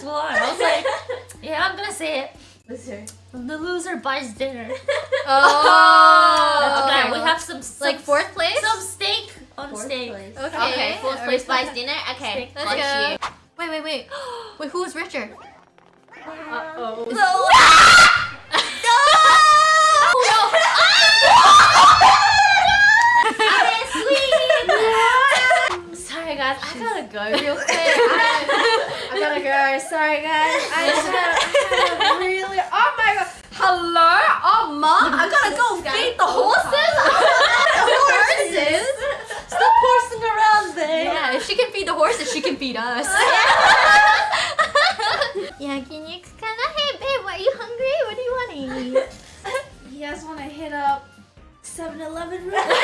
as one. I was like, yeah, I'm gonna say it. Loser. The loser buys dinner. Oh. oh. okay, we have some, some Like fourth place? some steak on Fourth steak. place. Okay. Okay, fourth place buys dinner. Okay, Let's got go. you. Wait, wait, wait. Wait, who was richer? Uh-oh. Sorry guys, I gotta go real quick. I, I gotta go. Sorry guys. I just had, I had a really. Oh my god. Hello? Oh mom, I gotta go feed the horses. the horses. Stop horsing around there. Yeah, if she can feed the horses, she can feed us. Yakiniku kana? Hey babe, are you hungry? What do you want to eat? You guys wanna hit up 7-Eleven real quick?